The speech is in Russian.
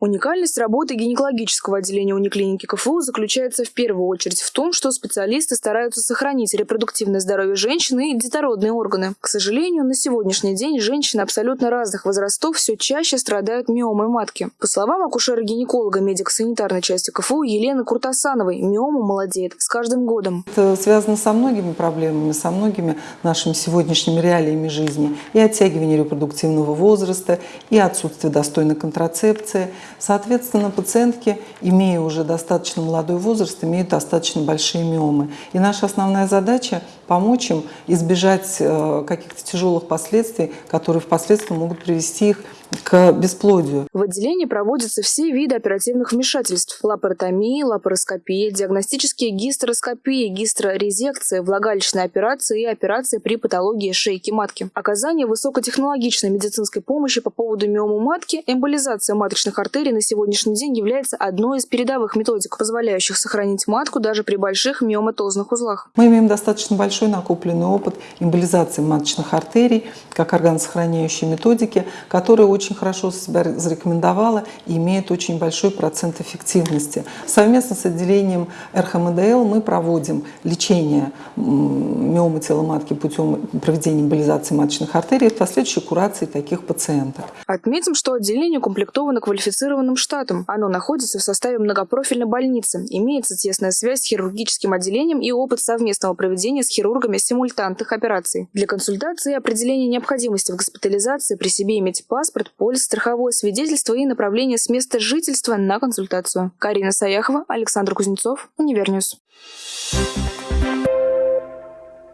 Уникальность работы гинекологического отделения униклиники КФУ заключается в первую очередь в том, что специалисты стараются сохранить репродуктивное здоровье женщины и детородные органы. К сожалению, на сегодняшний день женщины абсолютно разных возрастов все чаще страдают миомой матки. По словам акушера-гинеколога медико-санитарной части КФУ Елены Куртасановой, миома молодеет с каждым годом. Это связано со многими проблемами, со многими нашими сегодняшними реалиями жизни. И оттягивание репродуктивного возраста, и отсутствие достойной контрацепции. Соответственно, пациентки, имея уже достаточно молодой возраст, имеют достаточно большие миомы. И наша основная задача – помочь им избежать э, каких-то тяжелых последствий, которые впоследствии могут привести их к бесплодию. В отделении проводятся все виды оперативных вмешательств – лапаротомия, лапароскопия, диагностические гистероскопии, гистерорезекция, влагалищные операции и операции при патологии шейки матки. Оказание высокотехнологичной медицинской помощи по поводу миомы матки, эмболизация маточных артерий на сегодняшний день является одной из передовых методик, позволяющих сохранить матку даже при больших миоматозных узлах. Мы имеем достаточно большой накопленный опыт эмболизации маточных артерий как органосохраняющей методики, которая очень хорошо себя зарекомендовала и имеет очень большой процент эффективности. Совместно с отделением РХМДЛ мы проводим лечение миомы тела матки путем проведения эмболизации маточных артерий и последующей курации таких пациентов. Отметим, что отделение укомплектовано квалифицированным штатом. Оно находится в составе многопрофильной больницы. Имеется тесная связь с хирургическим отделением и опыт совместного проведения с хирургами симультантных операций. Для консультации и определения необходимости в госпитализации при себе иметь паспорт, полис, страховое свидетельство и направление с места жительства на консультацию. Карина Саяхова, Александр Кузнецов, Univer News.